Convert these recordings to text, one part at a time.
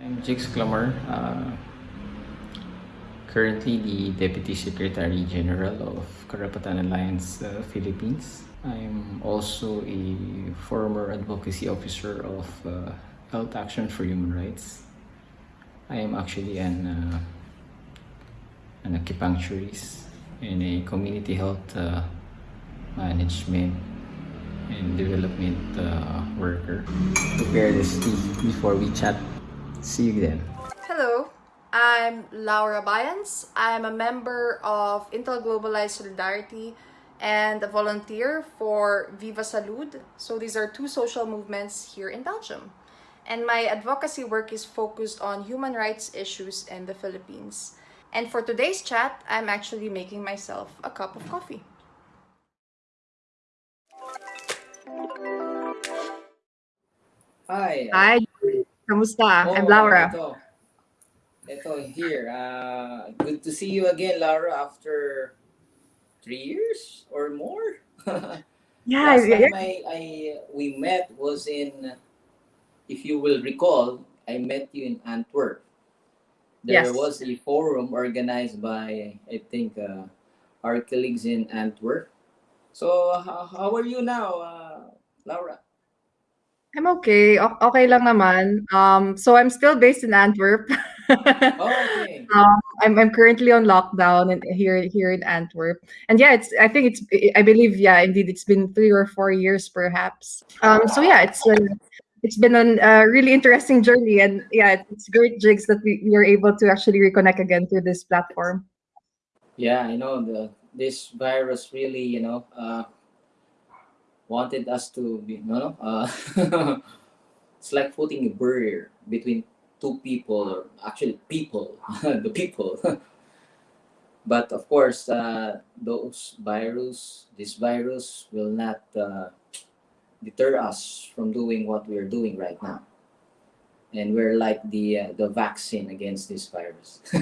I'm Jigs Clamor, uh, currently the Deputy Secretary General of Karapatan Alliance uh, Philippines. I'm also a former advocacy officer of uh, Health Action for Human Rights. I am actually an, uh, an acupuncturist and a community health uh, management and development uh, worker. Prepare this tea before we chat. See you then. Hello, I'm Laura Bayans. I'm a member of Intal Globalized Solidarity and a volunteer for Viva Salud. So these are two social movements here in Belgium. And my advocacy work is focused on human rights issues in the Philippines. And for today's chat, I'm actually making myself a cup of coffee. Hi. Hi, kamusta? Oh, I'm Laura. Ito, ito here. Uh, good to see you again, Laura, after three years or more. Yeah, Last yeah, time I, I we met was in, if you will recall, I met you in Antwerp. There Yes. was a forum organized by I think uh, our colleagues in Antwerp. So how, how are you now, uh, Laura? I'm okay. O- okay lang naman. Um, so I'm still based in Antwerp. Oh, okay. Um, I'm I'm currently on lockdown and here here in Antwerp. And yeah, it's I think it's I believe yeah, indeed it's been 3 or 4 years perhaps. Um, so yeah, it's uh, it's been a uh, really interesting journey and yeah, it's, great jigs that we, we are able to actually reconnect again through this platform. Yeah, I know the this virus really, you know, uh, wanted us to be no no. Uh, it's like putting a barrier between two people, or actually people, the people. but of course, uh, those virus, this virus will not uh, deter us from doing what we are doing right now. And we're like the uh, the vaccine against this virus.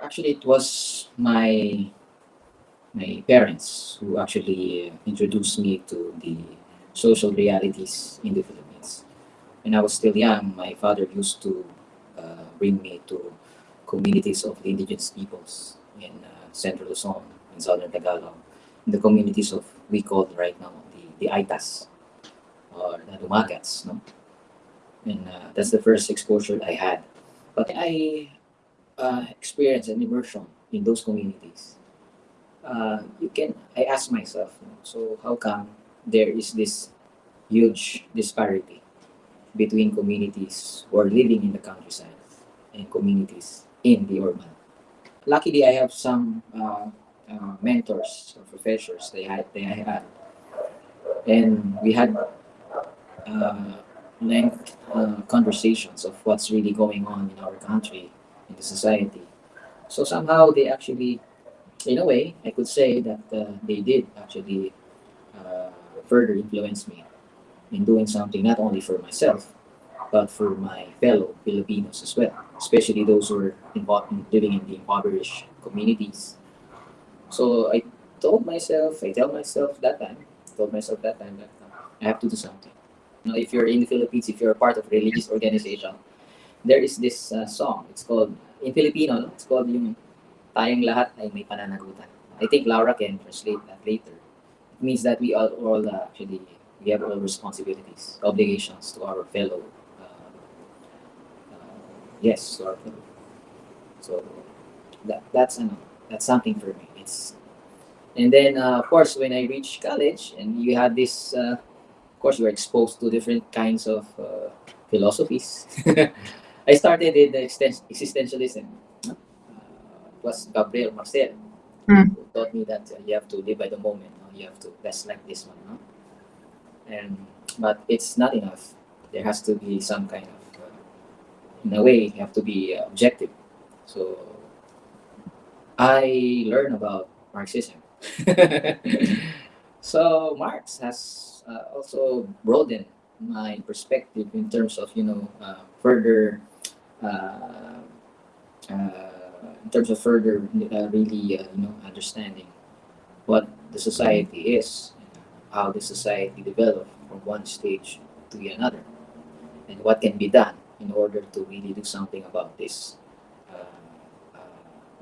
Actually, it was my my parents who actually uh, introduced me to the social realities in the Philippines. When I was still young, my father used to uh, bring me to communities of the indigenous peoples in uh, central Luzon, in southern Tagalog, in the communities of we call right now the, the Aetas or the Dumagats. No? And uh, that's the first exposure I had. But I uh, experienced an immersion in those communities uh, you can i ask myself so how come there is this huge disparity between communities who are living in the countryside and communities in the urban. Luckily i have some uh, uh, mentors or professors they had they had. And we had uh, length uh, conversations of what's really going on in our country in the society. So somehow they actually in a way, I could say that uh, they did actually uh, further influence me in doing something not only for myself, but for my fellow Filipinos as well, especially those who are involved in living in the impoverished communities. So I told myself, I tell myself that time, told myself that time that uh, I have to do something. If you're in the Philippines, if you're a part of a religious organization, there is this uh, song. It's called in Filipino. No? It's called yung tayong lahat ay may pananagutan. I think Laura can translate that later. It means that we all, all uh, actually we have all responsibilities, obligations to our fellow. Yes, our. So that that's ano, that's something for me. It's and then uh, of course when I reached college and you had this, uh, of course you were exposed to different kinds of uh, philosophies. I started in the existen- existentialism. Uh, it was Gabriel Marcel Mm. who taught me that uh, you have to live by the moment. No? You have to that's like this one. No? And but it's not enough. There has to be some kind of, in a way, you have to be objective. So I learned about Marxism so Marx has uh, also broadened my perspective in terms of you know uh, further uh, uh, in terms of further uh, really uh, you know understanding what the society is, how the society developed from one stage to another, and what can be done in order to really do something about this uh, uh,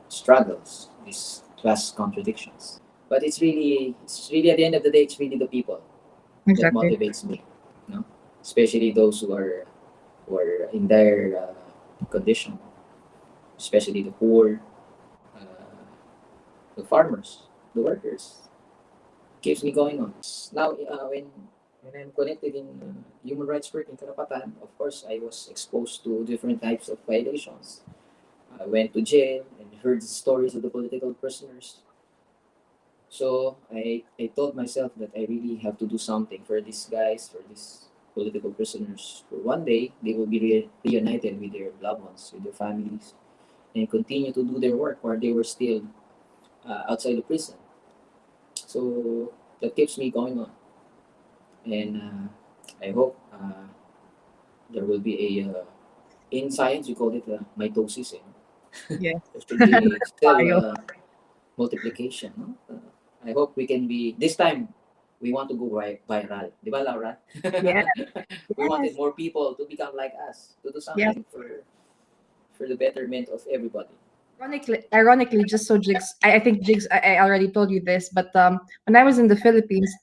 struggles, these class contradictions. But it's really, it's really at the end of the day, it's really the people that motivates me, you know, especially those who are who are in their uh, condition, especially the poor, uh, the farmers, the workers. Keeps me going on. Now, uh, when when I'm connected in human rights work in Karapatan, of course, I was exposed to different types of violations. I went to jail and heard the stories of the political prisoners. So I, I told myself that I really have to do something for these guys, for these political prisoners. For one day, they will be re- reunited with their loved ones, with their families, and continue to do their work while they were still uh, outside the prison. So that keeps me going on. And uh, I hope uh, there will be a, uh, in science, we call it mitosis. Eh? Yeah. Cell uh, multiplication. No? Uh, I hope we can be, this time, we want to go viral. Di ba, Laura? Yeah. we wanted more people to become like us, to do something for for the betterment of everybody. Ironically, ironically, just so Jigs, I, I think Jigs, I, I already told you this, but um, when I was in the Philippines,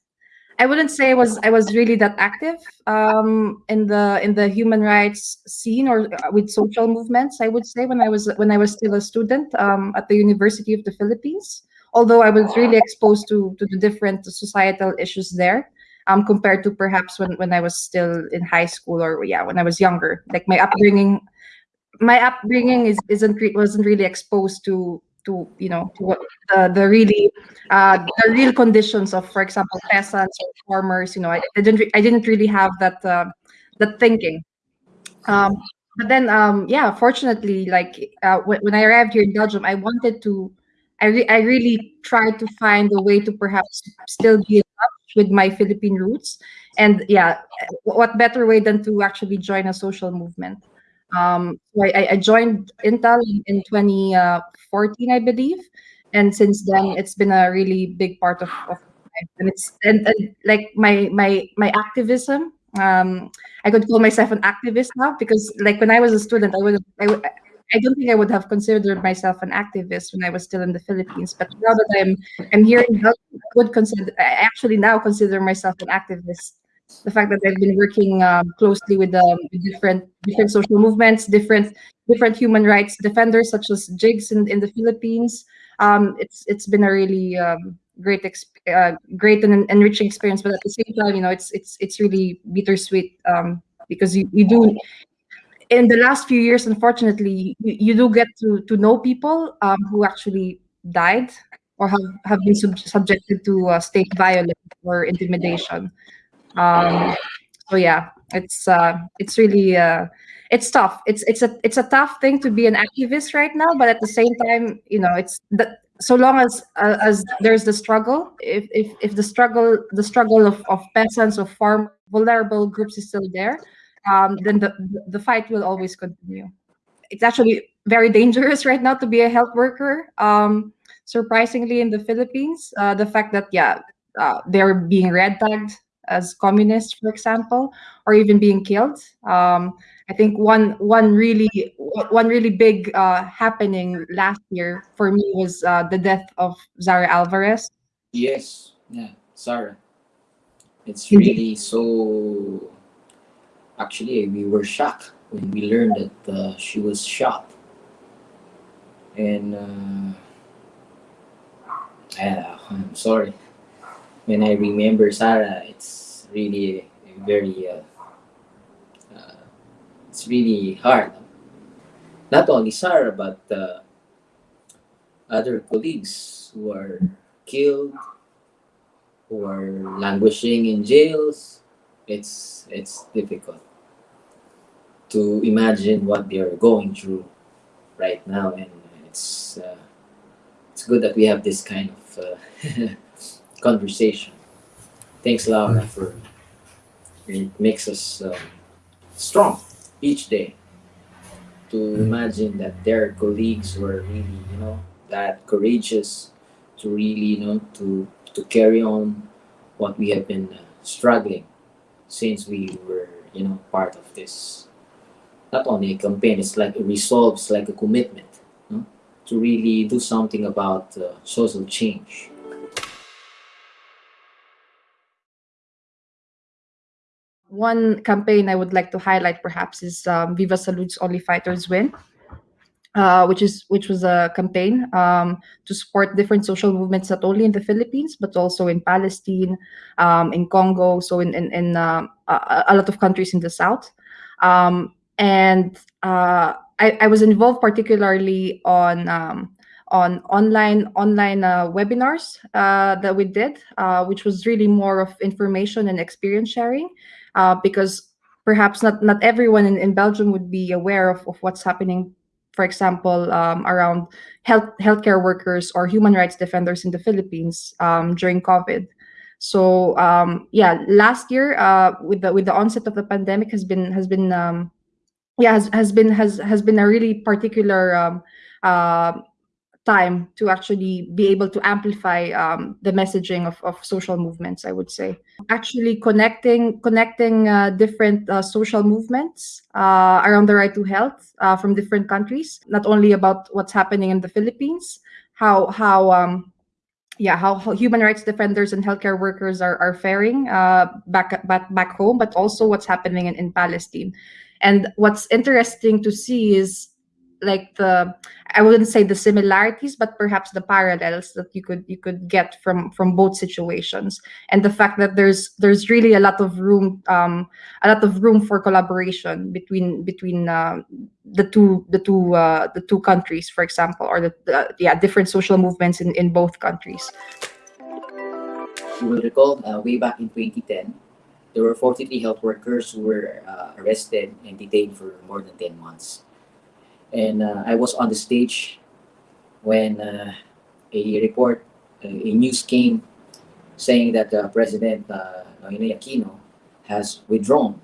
I wouldn't say I was I was really that active um, in the in the human rights scene or uh, with social movements. I would say when I was when I was still a student um, at the University of the Philippines. Although I was really exposed to to the different societal issues there, um, compared to perhaps when when I was still in high school or yeah when I was younger. Like my upbringing my upbringing is isn't wasn't really exposed to to you know to what the the really uh the real conditions of for example peasants or farmers you know i, I didn't i didn't really have that uh, that thinking. Um but then um yeah fortunately like uh, when, when i arrived here in belgium i wanted to i re- i really tried to find a way to perhaps still be with my philippine roots. And yeah what better way than to actually join a social movement um, so I, I- joined Intal in, in 2014, I believe, and since then it's been a really big part of, of. And it's and, and like my my my activism. Um, I could call myself an activist now because like when I was a student, I would I would. I don't think I would have considered myself an activist when I was still in the Philippines, but now that I'm I'm here in Belgium, I would consider I actually now consider myself an activist the fact that I've been working um, closely with um, different different social movements, different different human rights defenders such as Jigs in, in the Philippines. Um, it's it's been a really um, great uh, great and en- enriching experience, but at the same time, you know, it's it's it's really bittersweet um, because you, you do in the last few years, unfortunately, you, you do get to to know people um, who actually died or have, have been sub- subjected to uh, state violence or intimidation um so yeah it's uh it's really uh it's tough. It's it's a it's a tough thing to be an activist right now but at the same time you know it's that so long as uh, as there's the struggle if if if the struggle the struggle of, of peasants of farm vulnerable groups is still there um then the the fight will always continue. It's actually very dangerous right now to be a health worker um surprisingly in the philippines uh the fact that yeah uh, they're being red tagged as communists, for example, or even being killed. Um, I think one one really one really big uh, happening last year for me was uh, the death of Zara Alvarez. Yes, yeah, Sarah. It's really so. Actually, we were shocked when we learned that uh, she was shot, and uh, yeah, I'm sorry. When I remember Sarah, it's really very. Uh, uh, it's really hard. Not only Sarah, but uh, other colleagues who are killed, who are languishing in jails. It's it's difficult to imagine what they are going through right now, and it's uh, it's good that we have this kind of uh, conversation. Thanks, Laura, for it makes us um, strong each day to imagine that their colleagues were really, you know, that courageous to really, you know, to to carry on what we have been uh, struggling since we were, you know, part of this. Not only a campaign, it's like a resolve, it's like a commitment you know, to really do something about uh, social change. One campaign I would like to highlight perhaps is um, Viva Salud's Only Fighters Win, uh, which is which was a campaign um, to support different social movements not only in the Philippines but also in Palestine, um, in Congo, so in in, in uh, a, a, lot of countries in the south. Um, and uh, I, I, was involved particularly on um, on online online uh, webinars uh, that we did, uh, which was really more of information and experience sharing uh, because perhaps not not everyone in, in Belgium would be aware of, of what's happening, for example, um, around health healthcare workers or human rights defenders in the Philippines um, during COVID. So um, yeah, last year uh, with the with the onset of the pandemic has been has been um, yeah has, has been has has been a really particular um, uh, time to actually be able to amplify um, the messaging of, of social movements i would say. Actually connecting connecting uh, different uh, social movements uh, around the right to health uh, from different countries. Not only about what's happening in the philippines how how um, yeah how, how, human rights defenders and healthcare workers are, are faring uh, back, back back home but also what's happening in, in palestine. And what's interesting to see is like the i wouldn't say the similarities but perhaps the parallels that you could you could get from from both situations. And the fact that there's there's really a lot of room um a lot of room for collaboration between between uh, the two the two uh, the two countries for example or the, the yeah different social movements in in both countries. You will recall uh, way back in 2010 there were 43 health workers who were uh, arrested and detained for more than 10 months and uh, I was on the stage when uh, a report, a news came saying that uh, President uh, Aquino has withdrawn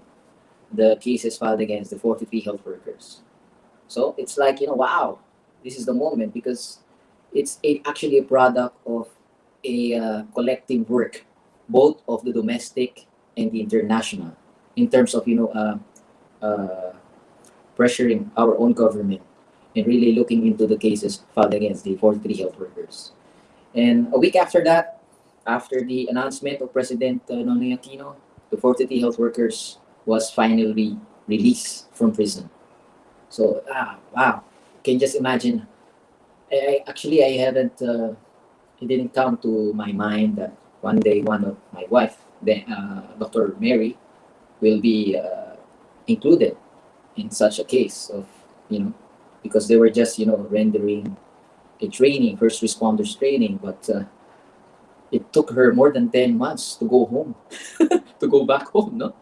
the cases filed against the 43 health workers. So it's like, you know, wow, this is the moment because it's a, actually a product of a uh, collective work, both of the domestic and the international, in terms of, you know, uh, uh, pressuring our own government and really looking into the cases filed against the 43 health workers. And a week after that, after the announcement of President uh, Noynoy Aquino, the 43 health workers was finally released from prison. So, ah, wow, can you just imagine. I, actually, I haven't, uh, it didn't come to my mind that one day one of my wife, then, uh, Dr. Mary, will be uh, included in such a case of you know because they were just you know rendering a training first responders training but uh, it took her more than 10 months to go home to go back home no?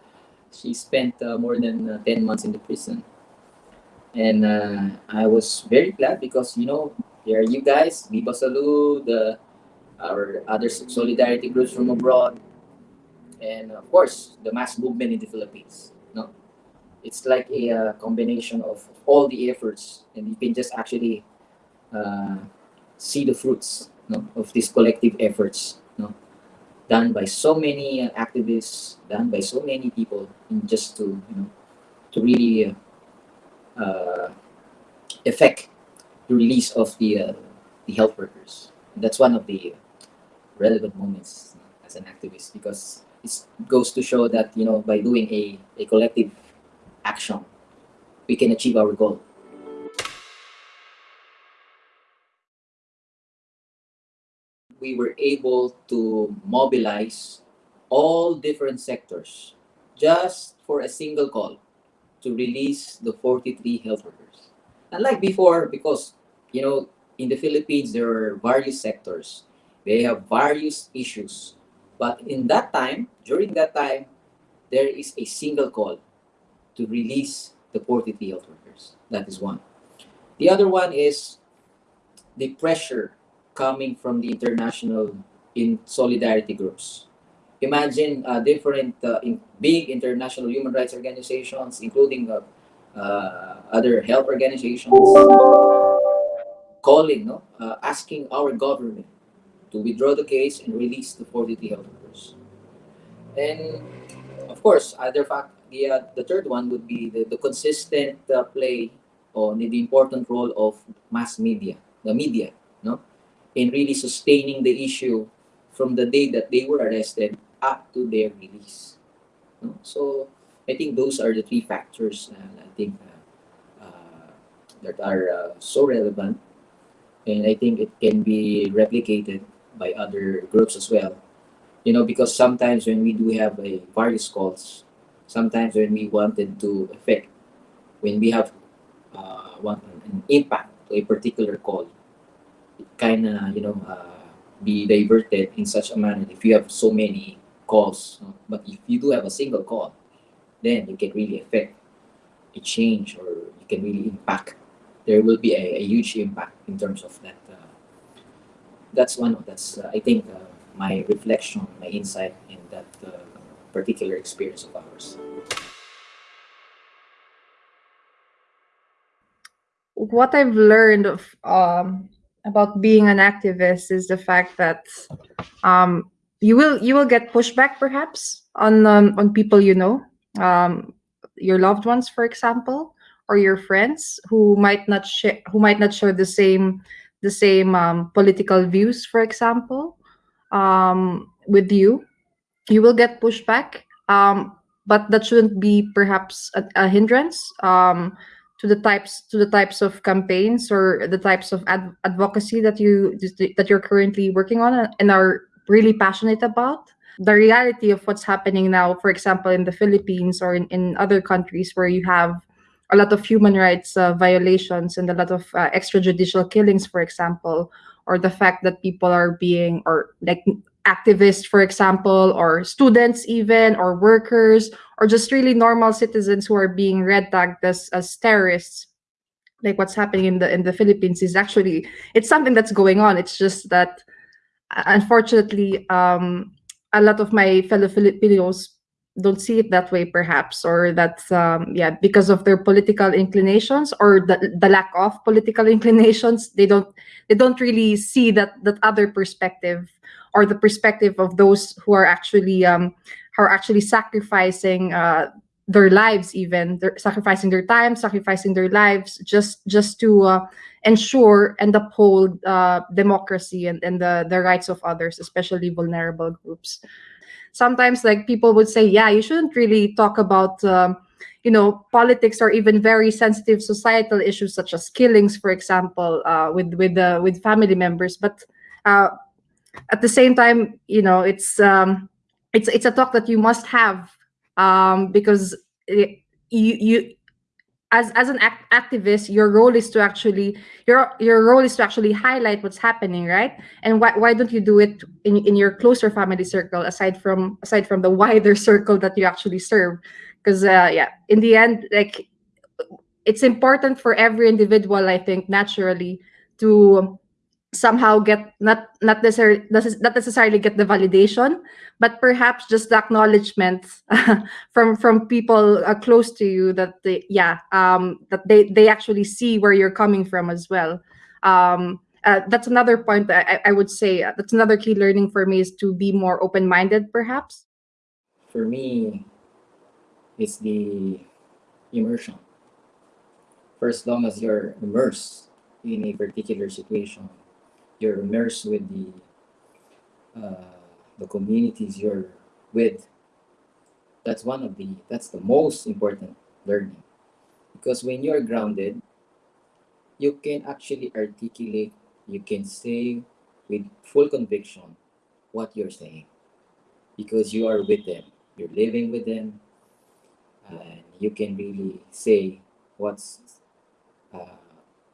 She spent uh, more than uh, 10 months in the prison. And uh, i was very glad because you know here you guys viva salud the our other solidarity groups from abroad and of course the mass movement in the philippines no it's like a uh, combination of all the efforts and you can just actually uh, see the fruits no, of these collective efforts no, done by so many uh, activists done by so many people in just to you know to really uh, effect the release of the uh, the health workers. And that's one of the relevant moments as an activist because it goes to show that you know by doing a, a collective action, we can achieve our goal. We were able to mobilize all different sectors just for a single call to release the 43 health workers. Unlike before, because, you know, in the Philippines, there are various sectors. They have various issues. But in that time, during that time, there is a single call to release the 43 health workers. That is one. The other one is the pressure coming from the international in solidarity groups. Imagine uh, different uh, in big international human rights organizations, including uh, uh, other health organizations, calling, no, uh, asking our government to withdraw the case and release the 43 health workers. And of course, other fact, the uh, the third one would be the, the consistent uh, play on the important role of mass media, the media, no, in really sustaining the issue from the day that they were arrested up to their release. No? So I think those are the three factors uh, I think uh, uh, that are uh, so relevant, and I think it can be replicated by other groups as well. You know, because sometimes when we do have a various calls, sometimes when we wanted to affect, when we have uh, want an impact to a particular call, it kind of you know uh, be diverted in such a manner if you have so many calls. But if you do have a single call, then you can really affect a change or you can really impact. There will be a, a huge impact in terms of that. Uh, that's one of that's uh, I think uh, my reflection, my insight in that uh, particular experience of ours. what I've learned of um, about being an activist is the fact that um, you will you will get pushback perhaps on um, on people you know, um, your loved ones, for example, or your friends who might not share who might not share the same the same um, political views, for example, um, with you. You will get pushback, um, but that shouldn't be perhaps a, a hindrance. Um, to the types to the types of campaigns or the types of ad- advocacy that you that you're currently working on and are really passionate about the reality of what's happening now for example in the philippines or in, in other countries where you have a lot of human rights uh, violations and a lot of uh, extrajudicial killings for example or the fact that people are being or like activists for example or students even or workers or just really normal citizens who are being red tagged as, as terrorists. Like what's happening in the in the philippines is actually it's something that's going on. It's just that uh, unfortunately um a lot of my fellow filipinos don't see it that way perhaps or that um, yeah because of their political inclinations or the, the lack of political inclinations they don't they don't really see that that other perspective or the perspective of those who are actually um who are actually sacrificing uh their lives even they're sacrificing their time sacrificing their lives just just to uh, ensure and uphold uh, democracy and, and the, the rights of others especially vulnerable groups. Sometimes like people would say yeah you shouldn't really talk about um, you know politics or even very sensitive societal issues such as killings for example uh, with with uh, with family members but uh, at the same time you know it's um, it's it's a talk that you must have um, because you you as as an act- activist your role is to actually your your role is to actually highlight what's happening right? And why, why don't you do it in, in your closer family circle aside from aside from the wider circle that you actually serve? Because uh, yeah in the end like it's important for every individual i think naturally to somehow get not not necessarily not necessarily get the validation but perhaps just the acknowledgement from from people uh, close to you that they yeah um that they they actually see where you're coming from as well um uh, that's another point that I, I would say uh, that's another key learning for me is to be more open-minded perhaps For me, it's the immersion. For as long as you're immersed in a particular situation, you're immersed with the uh, the communities you're with. That's one of the that's the most important learning, because when you're grounded, you can actually articulate, you can say with full conviction what you're saying, because you are with them, you're living with them, and you can really say what's uh,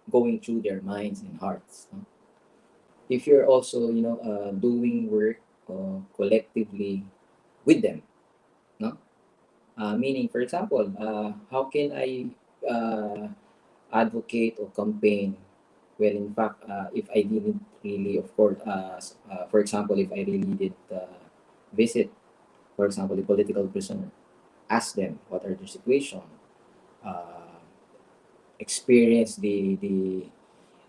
going through their minds and hearts. If you're also, you know, uh, doing work uh, collectively with them, no? Uh, meaning, for example, uh, how can I uh, advocate or campaign? Well, in fact, uh, if I didn't really, of course, for example, if I really did visit, for example, the political prisoner, ask them what are their situation, experience the, the,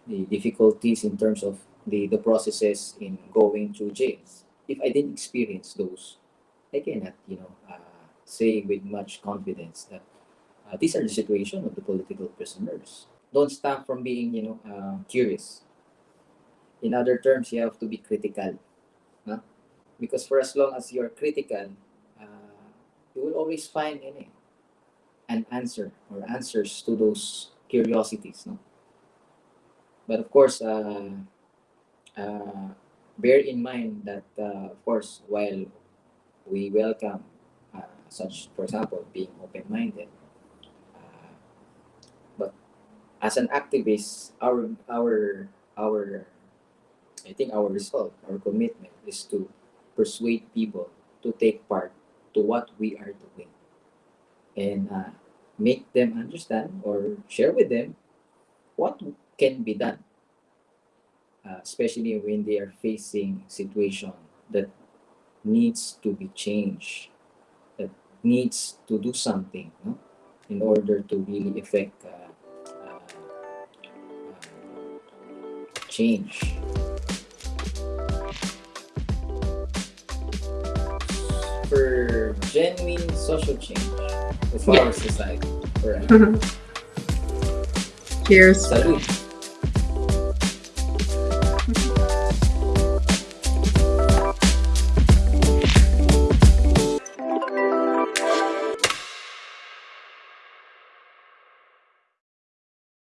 the difficulties in terms of the, the processes in going to jails. If I didn't experience those, I cannot, you know, uh, say with much confidence that uh, these are the situation of the political prisoners. Don't stop from being, you know, uh, curious. In other terms, you have to be critical, huh? because for as long as you are critical, uh, you will always find any an answer or answers to those curiosities. No? But of course, uh, bear in mind that, uh, of course, while we welcome uh, such, for example, being open-minded, uh, but as an activist, our our our I think our resolve, our commitment is to persuade people to take part to what we are doing and uh, make them understand or share with them what can be done, uh, especially when they are facing situation that needs to be changed, that needs to do something no? in order to really affect uh, uh, uh, change. For genuine social change of Yeah. our society. Right. Cheers. Salud.